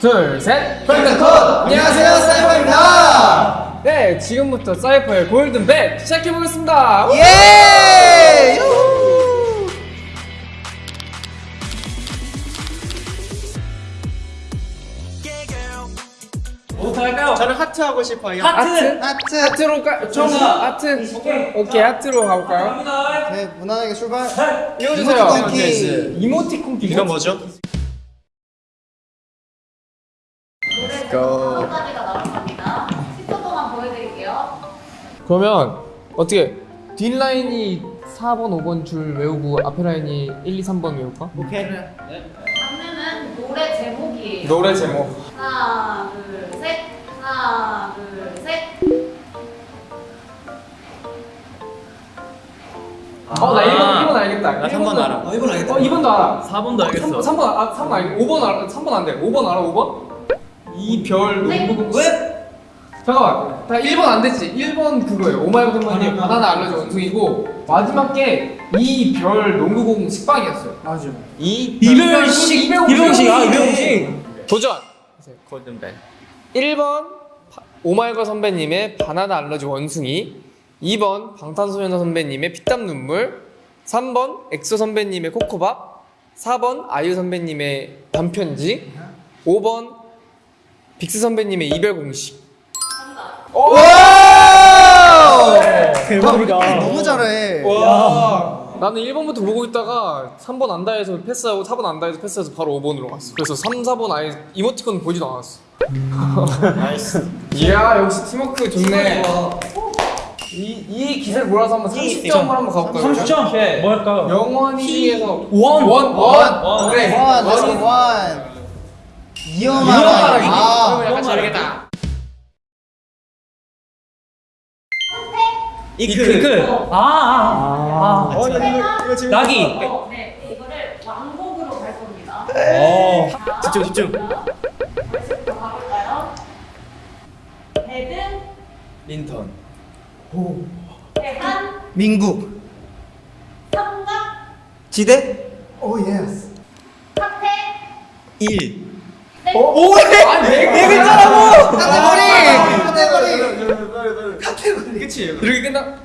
둘, 셋. 콜! 안녕하세요, 사이퍼입니다. 네, 지금부터 사이퍼의 골든벨 시작해보겠습니다. 예! 부터 할까요? 저는 하트 하고 싶어요. 하트. 하트. 하트 로 가, 좀 하트. 오케이, 하트로 가볼까요? 네, 무난하게 출발. 이어주세요. 이모티콘 키. 이모티콘 키. 이건 뭐죠? 고. 까지가 나올 겁니다. 10초 동안 보여드릴게요. 그러면 어떻게 뒷라인이 4번, 5번 줄 외우고 앞에 라인이 1, 2, 3번 외울까? 오케이. 장르는 노래 제목이에요. 노래 제목. 하나, 둘, 셋. 하나, 둘, 셋. 어, 나 1번, 1번 알겠다. 나 3번 알아. 어, 1번 알겠다. 어, 2번도 알아. 4번도 알겠어. 3번, 3번, 아, 3번 알겠 5번 알아. 3번 안 돼. 5번 알아, 5번? 이별 네. 농구공. 왜? 잠깐만. 다 1번 안 됐지. 1번 그거예요. 오마이걸 선배님 바나나 알러지 원숭이고 마지막 게 이별 농구공 식빵이었어요. 맞아. 이 이별식, 이별식, 아 이별식. 도전. 골든벨. 1번 오마이걸 선배님의 바나나 알러지 원숭이 2번 방탄소년단 선배님의 피땀 눈물 3번 엑소 선배님의 코코밥 4번 아이유 선배님의 밤편지 5번 빅스 선배님의 이별 공식. 대박이다. 너무 잘해. 와. 나는 1번부터 보고 있다가 3번 안다 해서 패스하고 4번 안다 해서 패스해서 바로 5번으로 갔어. 그래서 3, 4번 아예 이모티콘 보지도 않았어 nice. 이야 역시 팀워크 좋네 이, 이 기세를 몰아서 한번 30점을 한번 가볼까요? 30점. 뭐 할까요? 영원히 중에서 원. 원! 원! 원. 그래 원, 원, 원이 원. 이어마라. 아, 그러면 약간 잘겠다 이크. 이크. 아, 아, 아. 어, 이거, 이거 재밌다. 낙이. 어, 네, 이거를 왕복으로 갈 겁니다. 어. 자, 집중, 집중. 배든, 린턴. 대한, 민국. 삼각, 지대? 오, 예스. 탁태, 1. 땡. 오! 아니 네 글자라고! 카테고리! 카테고리! 그치 이렇게 끝나?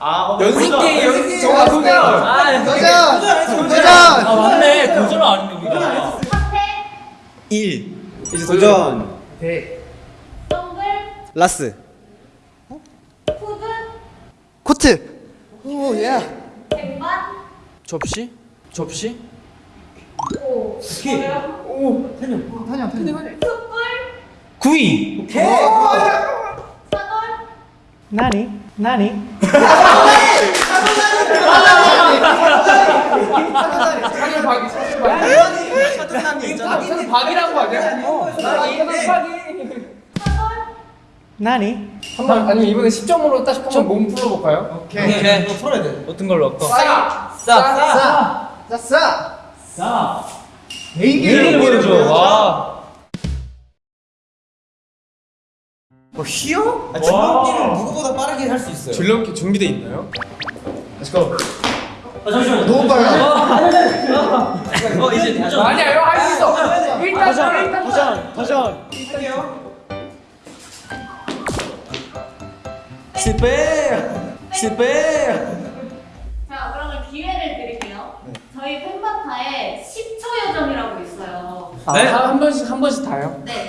아, 연습 게임 연습 게임 정말 도전! 아, 도전! 도전! 아 맞네. 도전 아닌데 우리가. 탁태, 1. 이제 도전! 대 라스. 코트! 오, 예. 쟁반, 접시? 접시? 오, 오케이. 뭐예요? 오! 탄영, 탄영. 숯불, 구이. 사돌, 나니? 나니? 사실 박이 사실 박이. 사실 박이란 거 아니야? 어 사실 박이 나니? 한번 아니면 이번에 10점으로 딱 한번 몸 풀어볼까요? 오케이. 오케이. 풀어야 돼. 어떤 걸로 할까? 싸! 싸. 싸! 자, 싸! 싸. 개인기를 보여줘. 와. 뭐, 휘어? 아, 줄넘기를 누구보다 빠르게 할 수 있어요. 줄넘기 준비돼 있나요? 아, 잠시만요. 너무 빨라. 어, 이제 도전. 아니야 형할수 있어 일단 일단 도전. 도전. 스페. 스페. 자, 그러면 기회를 드릴게요. 저희 팬바타에 10초 요정이라고 있어요. 네? 한, 한 번씩 한 번씩 다요? 네.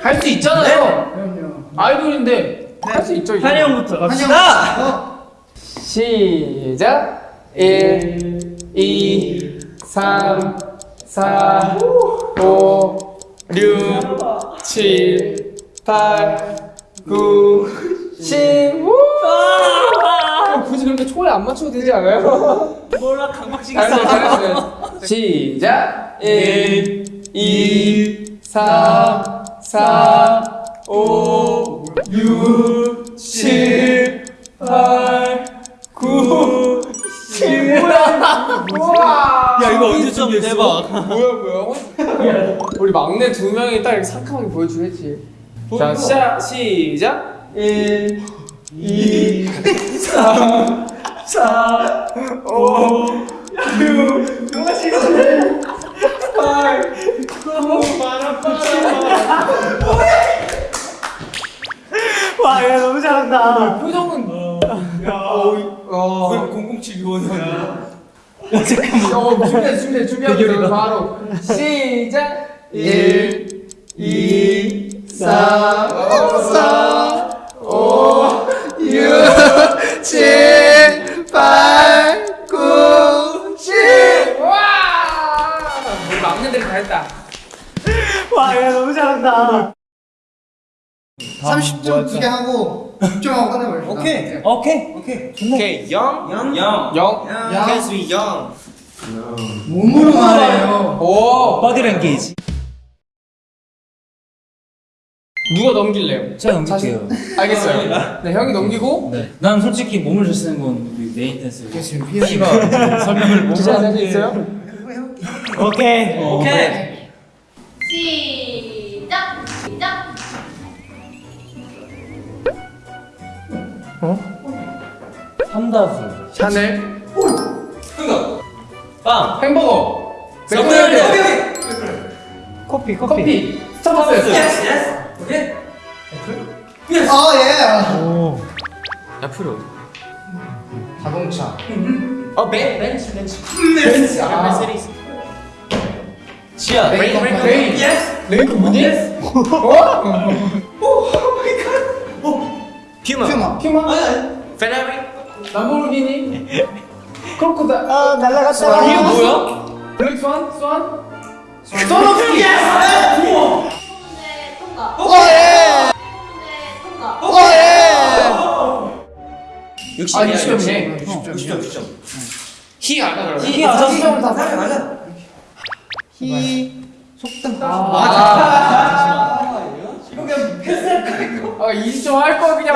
할 수 있잖아요 아이돌인데 할 수 있죠. 한이 형부터 갑시다. 시작 1 2 3 4 5 6 7 8 9 10 우! 어, 굳이 그렇게 초에 안 맞춰도 되지 않아요? 몰라 강박식 잘했어요 잘했어요. 시작! 1 2 3 4 5 6 7 8 9 10 우와! 야 이거 언제 좀 대박. 뭐야 뭐야? 우리 막내 두 명이 딱 상큼하게 보여주겠지. 자 시작! 시작 1, 2, 3, 4, 5, 6, 7, 8, 9, 빠라빠라. 와, 얘 너무 잘한다. 표정은. 뭐? 야, 어, 007 요원이야. 어, 어, 준비해, 준비해, 준비하고 바로. 시작! 1, 2, 3, 4. 30점 두 개 하고 6점하고 끝내버립시다 오케이. 오케이. 오케이. 오케이. 영. 영. 영. 영. 야. 캔스위 영. 몸으로 말해요 오. body language. 누가 넘길래요? 제가 넘길게요. 알겠어요. 네, 형이 넘기고. 네. 난 솔직히 몸을 잘 쓰는 건 우리 main dance. 지금 피해 설명을 몸으로 기자 하는 게- 있어요? 오케이. 오케이. 시작. 삼다수. 샤넬. 빵. 햄버거. 섞어야 돼. 맥도날드. 커피 커피. 커피. 스타벅스. 오케이. 아예 오. 앞으로. 자동차 어, 벤 벤츠 벤츠. 벤츠. 아. 지하. 레인. 레인. 레인. 레인 뭐니? 어? 퓨마. 퓨마 퓨마. 페라리. 람보르기니. 크로코다. 아 날라갔다 이게 뭐야? black swan? swan? 문제 통과. 오예 문제 통과. 오예 60. 아, 60점이네. 60점 60점. 60점. 히 알아 그러면. 히 알아. 히 맞아 맞아. 히 속담 아. 이거? 아 20점 할거 그냥.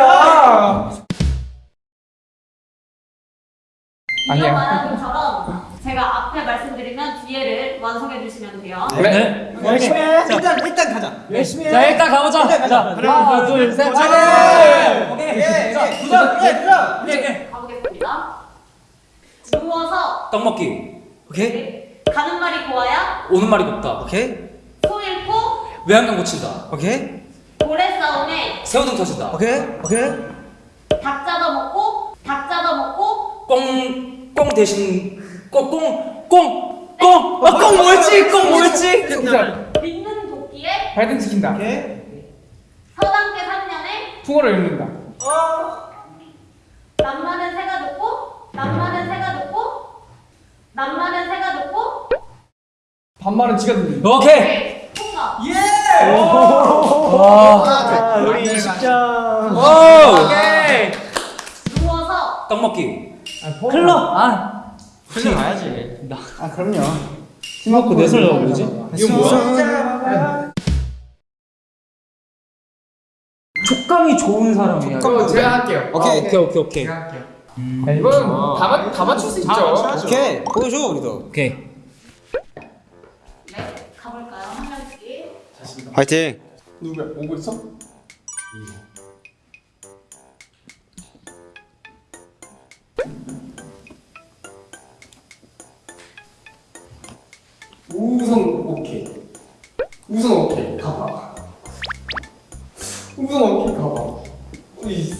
이런 아니야. 말하기처럼 제가 앞에 말씀드리면 뒤에를 완성해 주시면 돼요. 네. 열심히 해. 일단 일단 가자 열심히 해. 자 일단 가보자. 자 하나 둘 셋. 네. 오케이. 자 도전 예 도전 오케이. 가보겠습니다. 누워서 떡 먹기. 오케이. 가는 말이 고와야 오는 말이 곱다. 오케이. 소 잃고 외양간 고친다. 오케이. 새우등 터진다. 오케이. 오케이. 닭 잡아 먹고 닭 잡아 먹고 꽁, 꽁 대신 꽁, 꽁, 꽁, 꽁. 아, 꽁 뭐였지? 꽁 뭐였지? 믿는 도끼에 발등 지킨다. 오케이. 서당계 3년에 풍어를 읽는다. 남 많은 새가 듣고 남 많은 새가 듣고 남 많은 새가 듣고 반말은 지가 듣는다. 오케이. 통과. 아, 우리 20점. 오. 오케이. 누워서 떡 먹기. 클럽. 아. 훈련 가야지. 아 그럼요 팀워크 내 설레가 뭐지? 이거 뭐야? 촉감이 좋은 사람이야. 이거 제가 할게요. 오케이. 오케이, 오케이, 오케이. 제가 할게요. 야, 이거는 다, 맞, 다 맞출 수 있죠. 오케이. 보여줘 우리도. 오케이. 화이팅. 누구야? 오고 있어? 우선 오케이. 우선 오케이. 가봐. 우선 오케이. 가봐. 이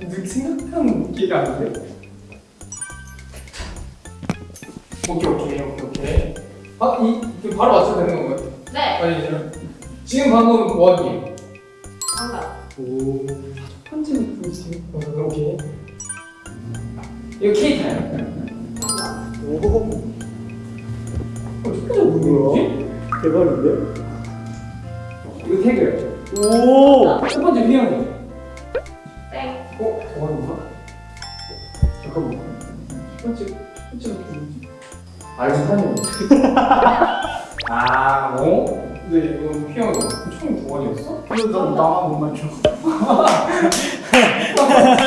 느- 생각한 기가 안 돼. 오케이 오케이 오케이 오케이. 아, 이 이거 바로 맞춰도 되는 건가요? 네 아니 지금 방금 원이에요. 정답. 오. 첫 번째는 보이지? 어, 오케이. 이거 케이크예요. 정답. 오. 어떻게 뭐지? 대박인데 이거 태그예요. 오. 첫 번째 휘영이. 땡. 어? 저건가? 잠깐만. 첫 번째 첫 번째가 뭐지? 알고 사는 아, 어? 근데 이건 휘영이 총 두번이었어? 근데 너 나만 못 맞춰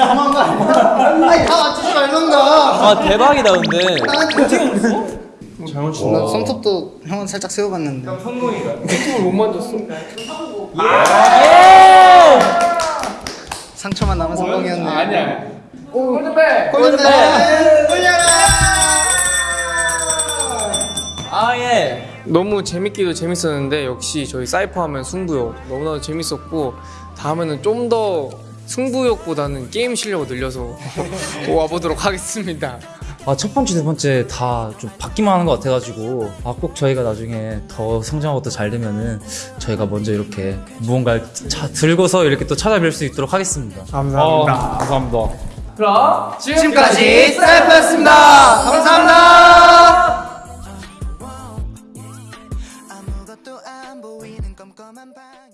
아니야? 아니 다 맞추지 말던가 아, 대박이다, 근데. 어떻게 알았어? 잘못 나 손톱도 형은 살짝 세워봤는데 손톱을 못 만졌어. 성공. 상처만 남은 성공이었네 아, 아니야. 오, 골든벨! 골든벨 너무 재밌기도 재밌었는데 역시 저희 사이퍼 하면 승부요 너무나도 재밌었고 다음에는 좀 더 승부욕보다는 게임 실력을 늘려서 와보도록 하겠습니다. 아, 첫 번째, 두 번째 다좀 받기만 하는 것 같아가지고, 아, 꼭 저희가 나중에 더 성장하고 더 잘 되면은, 저희가 먼저 이렇게 무언가를 차, 들고서 이렇게 또 찾아뵐 수 있도록 하겠습니다. 감사합니다. 아, 감사합니다. 그럼 지금까지 셀프였습니다. 감사합니다. 너만 봐